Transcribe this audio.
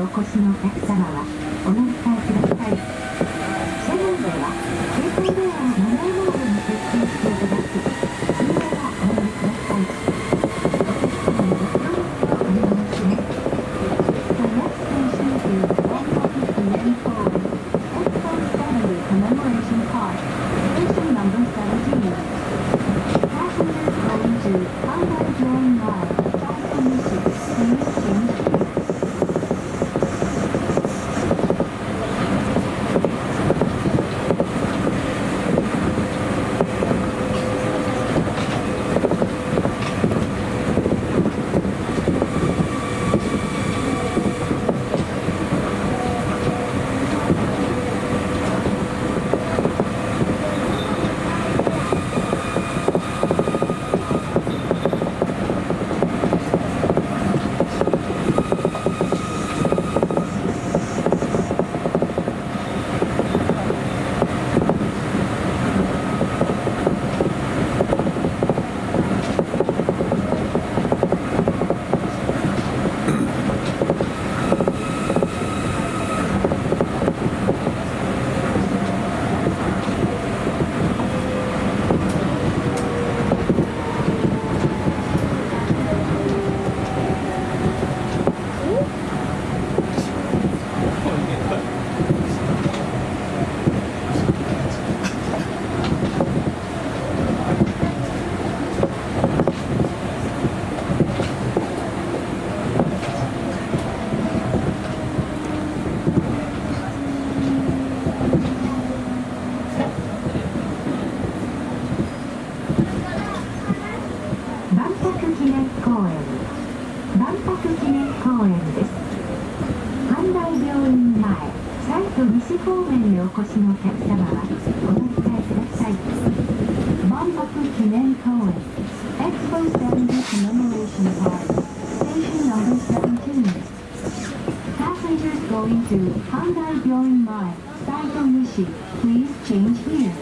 お越しのお客様はお乗り換えください車内では携帯電話をマナーモードに設定していただきそのままお乗りくださいお客様のご協力をお願いします The next station is Westport Main Forward, Expo 70 Commemoration Park, station number 17. Passengers going to Hanwha Drawing Mile, Saito Mishi, please change here. 万博記念公園。万博記念公園です。阪大病院前西都西方面にお越しのお客様はお待ちください。万博記念公園。エクスポーセンデモレーションパーク Station No.17 Passengers 阪大病院前西都西 Please change here